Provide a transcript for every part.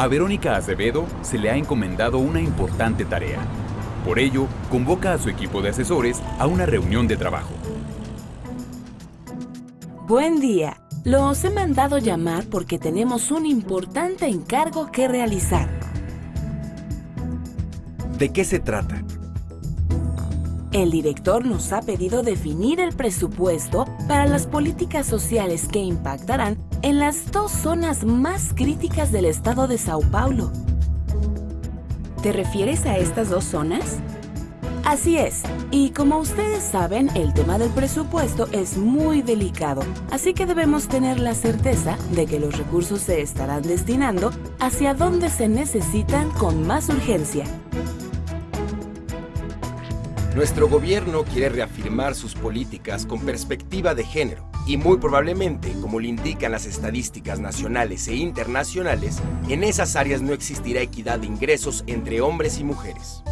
A Verónica Acevedo se le ha encomendado una importante tarea. Por ello, convoca a su equipo de asesores a una reunión de trabajo. Buen día. Los he mandado llamar porque tenemos un importante encargo que realizar. ¿De qué se trata? El director nos ha pedido definir el presupuesto para las políticas sociales que impactarán en las dos zonas más críticas del estado de Sao Paulo. ¿Te refieres a estas dos zonas? Así es, y como ustedes saben, el tema del presupuesto es muy delicado, así que debemos tener la certeza de que los recursos se estarán destinando hacia donde se necesitan con más urgencia. Nuestro gobierno quiere reafirmar sus políticas con perspectiva de género y muy probablemente, como lo indican las estadísticas nacionales e internacionales, en esas áreas no existirá equidad de ingresos entre hombres y mujeres.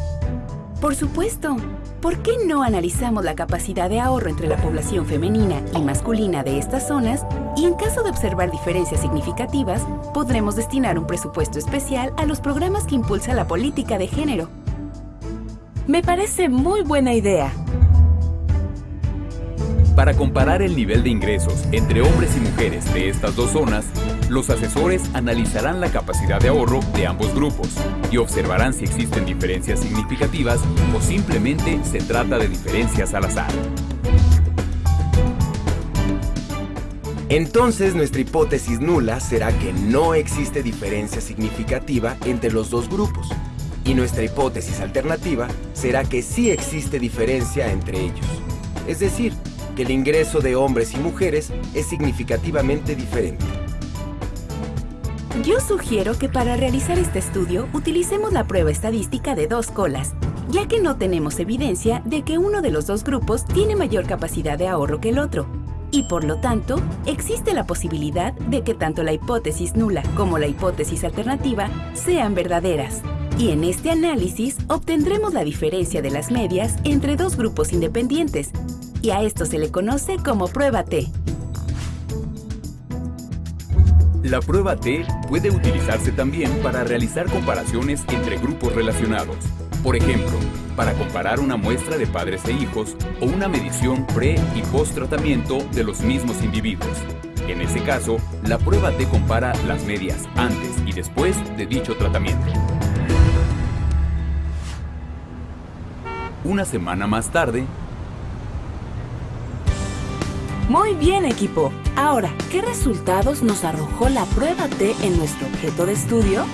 Por supuesto. ¿Por qué no analizamos la capacidad de ahorro entre la población femenina y masculina de estas zonas y en caso de observar diferencias significativas, podremos destinar un presupuesto especial a los programas que impulsa la política de género? Me parece muy buena idea. Para comparar el nivel de ingresos entre hombres y mujeres de estas dos zonas, los asesores analizarán la capacidad de ahorro de ambos grupos y observarán si existen diferencias significativas o simplemente se trata de diferencias al azar. Entonces nuestra hipótesis nula será que no existe diferencia significativa entre los dos grupos. Y nuestra hipótesis alternativa será que sí existe diferencia entre ellos. Es decir, el ingreso de hombres y mujeres es significativamente diferente. Yo sugiero que para realizar este estudio utilicemos la prueba estadística de dos colas, ya que no tenemos evidencia de que uno de los dos grupos tiene mayor capacidad de ahorro que el otro. Y por lo tanto, existe la posibilidad de que tanto la hipótesis nula como la hipótesis alternativa sean verdaderas. Y en este análisis obtendremos la diferencia de las medias entre dos grupos independientes, y a esto se le conoce como prueba T. La prueba T puede utilizarse también para realizar comparaciones entre grupos relacionados. Por ejemplo, para comparar una muestra de padres e hijos o una medición pre- y post-tratamiento de los mismos individuos. En ese caso, la prueba T compara las medias antes y después de dicho tratamiento. Una semana más tarde, Muy bien, equipo. Ahora, ¿qué resultados nos arrojó la prueba T en nuestro objeto de estudio?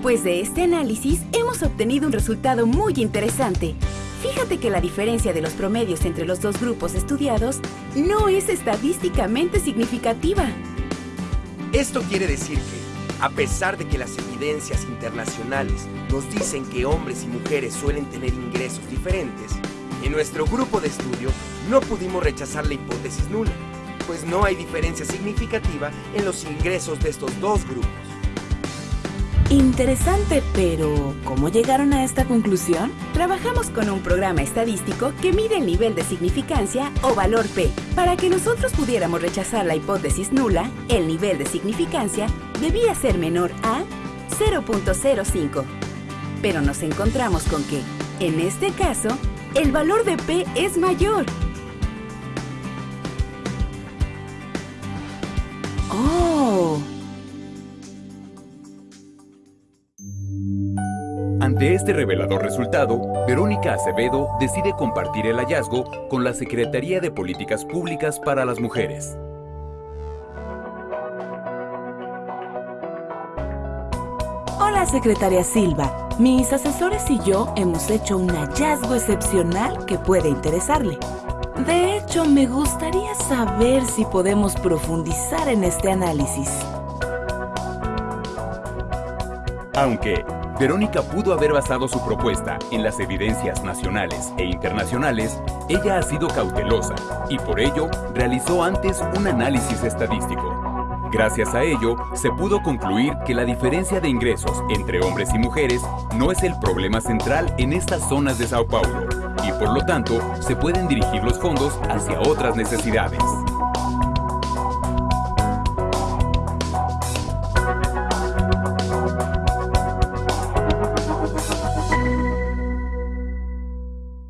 Pues de este análisis hemos obtenido un resultado muy interesante. Fíjate que la diferencia de los promedios entre los dos grupos estudiados no es estadísticamente significativa. Esto quiere decir que, a pesar de que las evidencias internacionales nos dicen que hombres y mujeres suelen tener ingresos diferentes, en nuestro grupo de estudio no pudimos rechazar la hipótesis nula, pues no hay diferencia significativa en los ingresos de estos dos grupos. Interesante, pero ¿cómo llegaron a esta conclusión? Trabajamos con un programa estadístico que mide el nivel de significancia o valor P. Para que nosotros pudiéramos rechazar la hipótesis nula, el nivel de significancia debía ser menor a 0.05. Pero nos encontramos con que, en este caso, el valor de P es mayor. ¡Oh! Ante este revelador resultado, Verónica Acevedo decide compartir el hallazgo con la Secretaría de Políticas Públicas para las Mujeres. Secretaria Silva. Mis asesores y yo hemos hecho un hallazgo excepcional que puede interesarle. De hecho, me gustaría saber si podemos profundizar en este análisis. Aunque Verónica pudo haber basado su propuesta en las evidencias nacionales e internacionales, ella ha sido cautelosa y por ello realizó antes un análisis estadístico. Gracias a ello, se pudo concluir que la diferencia de ingresos entre hombres y mujeres no es el problema central en estas zonas de Sao Paulo y por lo tanto se pueden dirigir los fondos hacia otras necesidades.